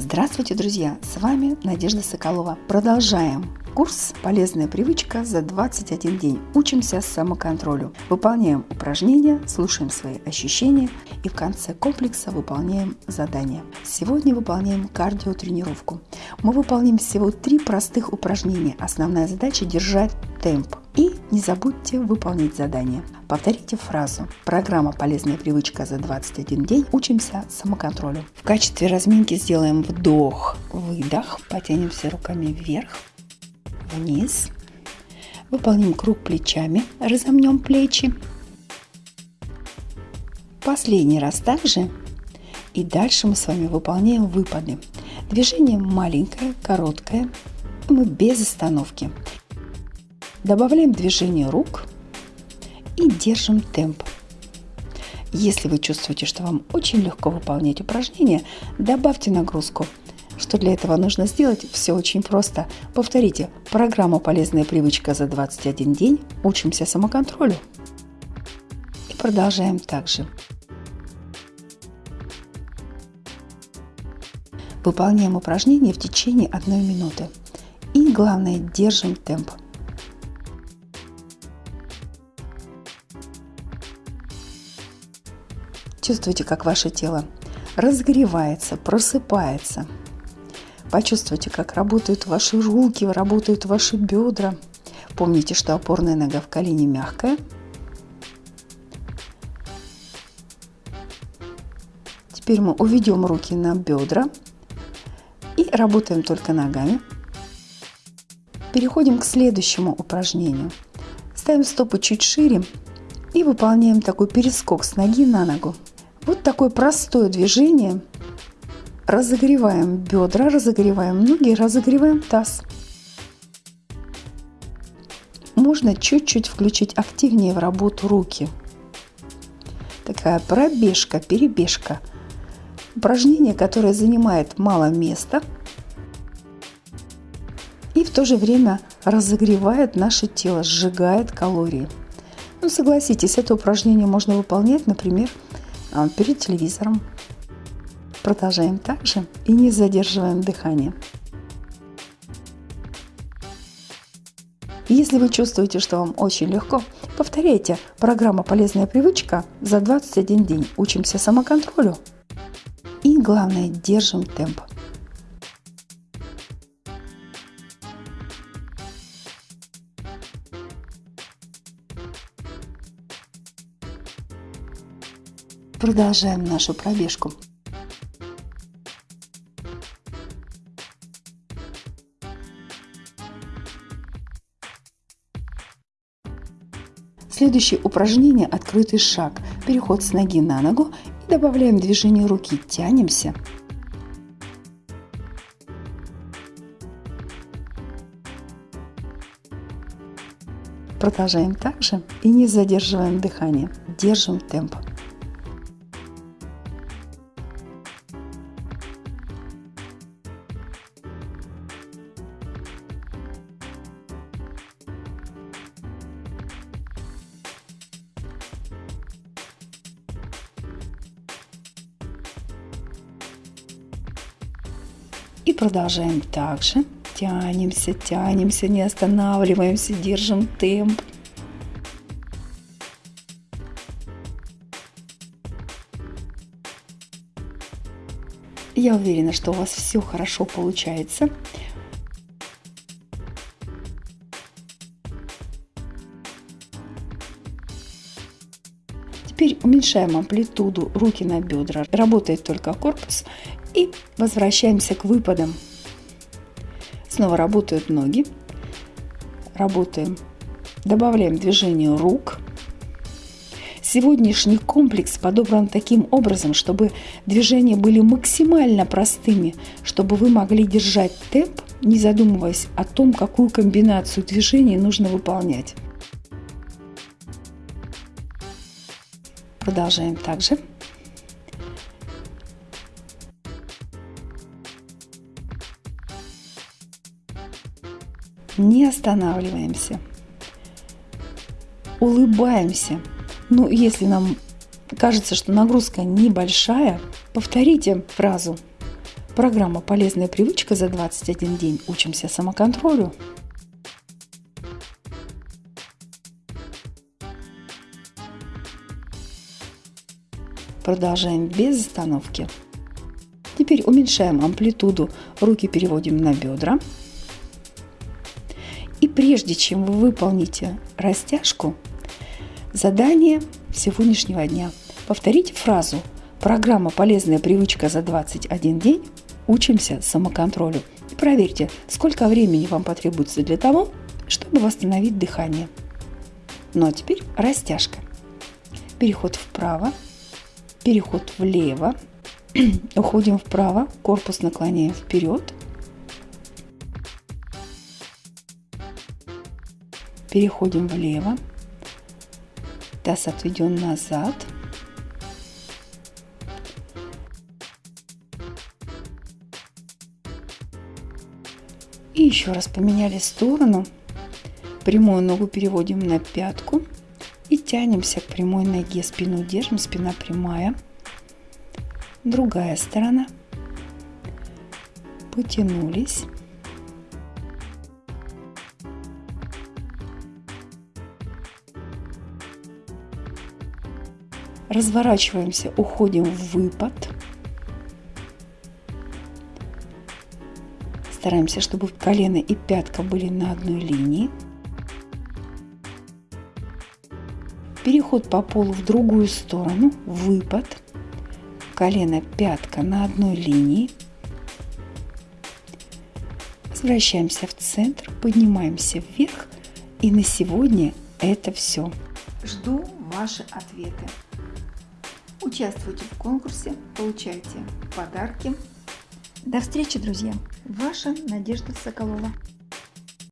Здравствуйте, друзья! С вами Надежда Соколова. Продолжаем курс «Полезная привычка» за 21 день. Учимся самоконтролю. Выполняем упражнения, слушаем свои ощущения и в конце комплекса выполняем задания. Сегодня выполняем кардиотренировку. Мы выполним всего три простых упражнения. Основная задача – держать темп. И не забудьте выполнить задание. Повторите фразу. Программа «Полезная привычка за 21 день». Учимся самоконтролю. В качестве разминки сделаем вдох, выдох. Потянемся руками вверх, вниз. Выполним круг плечами. Разомнем плечи. Последний раз также. И дальше мы с вами выполняем выпады. Движение маленькое, короткое. Мы без остановки. Добавляем движение рук и держим темп. Если вы чувствуете, что вам очень легко выполнять упражнения, добавьте нагрузку. Что для этого нужно сделать? Все очень просто. Повторите программу «Полезная привычка за 21 день». Учимся самоконтролю. И продолжаем также. Выполняем упражнение в течение одной минуты. И главное, держим темп. Чувствуйте, как ваше тело разогревается, просыпается. Почувствуйте, как работают ваши руки, работают ваши бедра. Помните, что опорная нога в колене мягкая. Теперь мы уведем руки на бедра и работаем только ногами. Переходим к следующему упражнению. Ставим стопы чуть шире и выполняем такой перескок с ноги на ногу. Вот такое простое движение. Разогреваем бедра, разогреваем ноги, разогреваем таз. Можно чуть-чуть включить активнее в работу руки. Такая пробежка, перебежка. Упражнение, которое занимает мало места и в то же время разогревает наше тело, сжигает калории. Ну, согласитесь, это упражнение можно выполнять, например, перед телевизором. Продолжаем также и не задерживаем дыхание. Если вы чувствуете, что вам очень легко, повторяйте программа «Полезная привычка» за 21 день. Учимся самоконтролю. И главное, держим темп. Продолжаем нашу пробежку. Следующее упражнение – открытый шаг. Переход с ноги на ногу и добавляем движение руки. Тянемся. Продолжаем также и не задерживаем дыхание. Держим темп. И продолжаем также. Тянемся, тянемся, не останавливаемся, держим темп. Я уверена, что у вас все хорошо получается. Теперь уменьшаем амплитуду руки на бедра. Работает только корпус. И возвращаемся к выпадам. Снова работают ноги. Работаем. Добавляем движение рук. Сегодняшний комплекс подобран таким образом, чтобы движения были максимально простыми, чтобы вы могли держать темп, не задумываясь о том, какую комбинацию движений нужно выполнять. Продолжаем также. Не останавливаемся. Улыбаемся. Ну, если нам кажется, что нагрузка небольшая, повторите фразу. Программа «Полезная привычка» за 21 день. Учимся самоконтролю. Продолжаем без остановки. Теперь уменьшаем амплитуду, руки переводим на бедра. Прежде чем вы выполните растяжку, задание сегодняшнего дня. Повторите фразу «Программа «Полезная привычка за 21 день. Учимся самоконтролю». И проверьте, сколько времени вам потребуется для того, чтобы восстановить дыхание. Ну а теперь растяжка. Переход вправо, переход влево, уходим вправо, корпус наклоняем вперед, переходим влево, таз отведен назад, и еще раз поменяли сторону, прямую ногу переводим на пятку и тянемся к прямой ноге, спину держим, спина прямая – другая сторона. Потянулись. Разворачиваемся, уходим в выпад. Стараемся, чтобы колено и пятка были на одной линии. Переход по полу в другую сторону, выпад колено, пятка на одной линии. Возвращаемся в центр, поднимаемся вверх. И на сегодня это все. Жду ваши ответы. Участвуйте в конкурсе, получайте подарки. До встречи, друзья! Ваша Надежда Соколова.